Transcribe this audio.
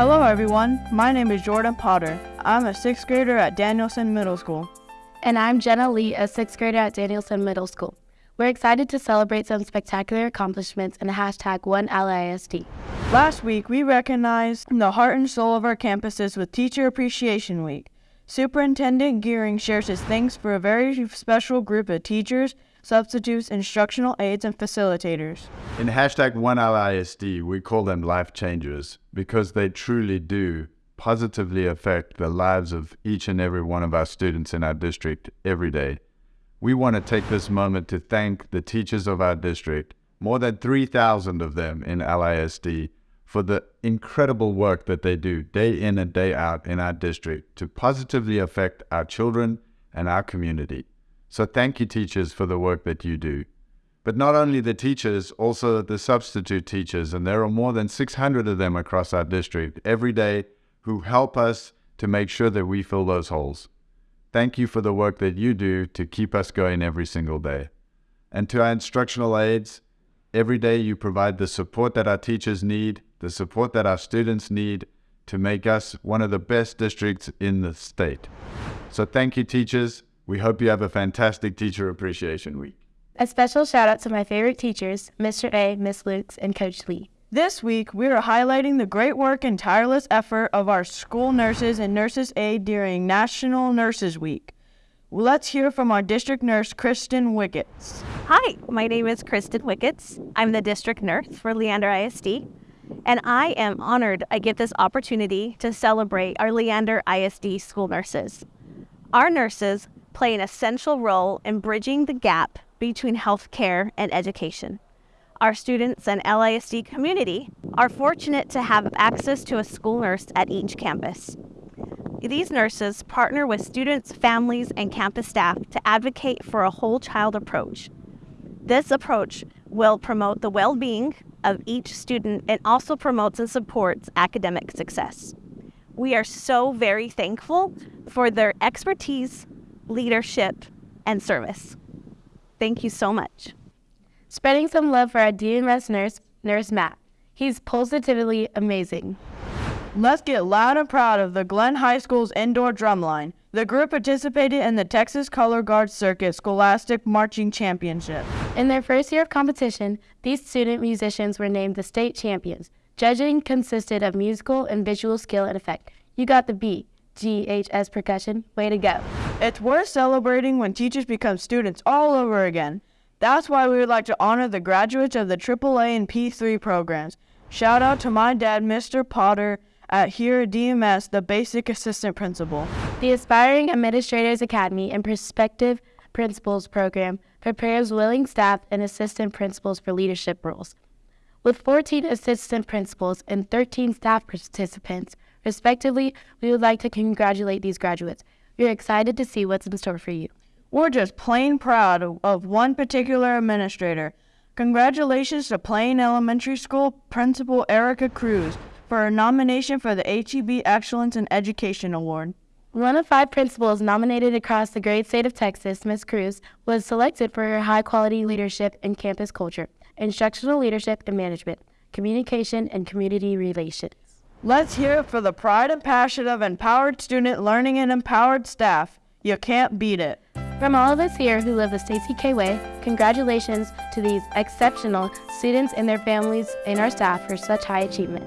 Hello, everyone. My name is Jordan Potter. I'm a sixth grader at Danielson Middle School. And I'm Jenna Lee, a sixth grader at Danielson Middle School. We're excited to celebrate some spectacular accomplishments in the hashtag OneLISD. Last week, we recognized the heart and soul of our campuses with Teacher Appreciation Week. Superintendent Gearing shares his thanks for a very special group of teachers, substitutes, instructional aides, and facilitators. In hashtag OneLISD, we call them life changers because they truly do positively affect the lives of each and every one of our students in our district every day. We want to take this moment to thank the teachers of our district, more than 3,000 of them in LISD, for the incredible work that they do day in and day out in our district to positively affect our children and our community. So thank you, teachers, for the work that you do. But not only the teachers, also the substitute teachers, and there are more than 600 of them across our district every day who help us to make sure that we fill those holes. Thank you for the work that you do to keep us going every single day. And to our instructional aides, every day you provide the support that our teachers need, the support that our students need to make us one of the best districts in the state. So thank you, teachers. We hope you have a fantastic Teacher Appreciation Week. A special shout out to my favorite teachers, Mr. A, Miss Lukes, and Coach Lee. This week, we are highlighting the great work and tireless effort of our school nurses and nurses aid during National Nurses Week. Let's hear from our district nurse, Kristen Wickets. Hi, my name is Kristen Wickets. I'm the district nurse for Leander ISD, and I am honored I get this opportunity to celebrate our Leander ISD school nurses. Our nurses play an essential role in bridging the gap between healthcare and education. Our students and LISD community are fortunate to have access to a school nurse at each campus. These nurses partner with students, families, and campus staff to advocate for a whole child approach. This approach will promote the well being of each student and also promotes and supports academic success. We are so very thankful for their expertise, leadership, and service. Thank you so much. Spreading some love for our DMS nurse, Nurse Matt. He's positively amazing. Let's get loud and proud of the Glenn High School's indoor drumline. The group participated in the Texas Color Guard Circuit Scholastic Marching Championship. In their first year of competition, these student musicians were named the state champions. Judging consisted of musical and visual skill and effect. You got the beat. GHS percussion. Way to go. It's worth celebrating when teachers become students all over again. That's why we would like to honor the graduates of the AAA and P3 programs. Shout out to my dad, Mr. Potter, at here at DMS, the basic assistant principal. The Aspiring Administrators Academy and Prospective Principals program prepares willing staff and assistant principals for leadership roles. With 14 assistant principals and 13 staff participants, respectively, we would like to congratulate these graduates. We're excited to see what's in store for you. We're just plain proud of, of one particular administrator. Congratulations to Plain Elementary School Principal Erica Cruz for her nomination for the HEB Excellence in Education Award. One of five principals nominated across the great state of Texas, Ms. Cruz, was selected for her high quality leadership in campus culture, instructional leadership and management, communication, and community relations. Let's hear it for the pride and passion of empowered student learning and empowered staff. You can't beat it. From all of us here who live the Stacy K Way, congratulations to these exceptional students and their families and our staff for such high achievement.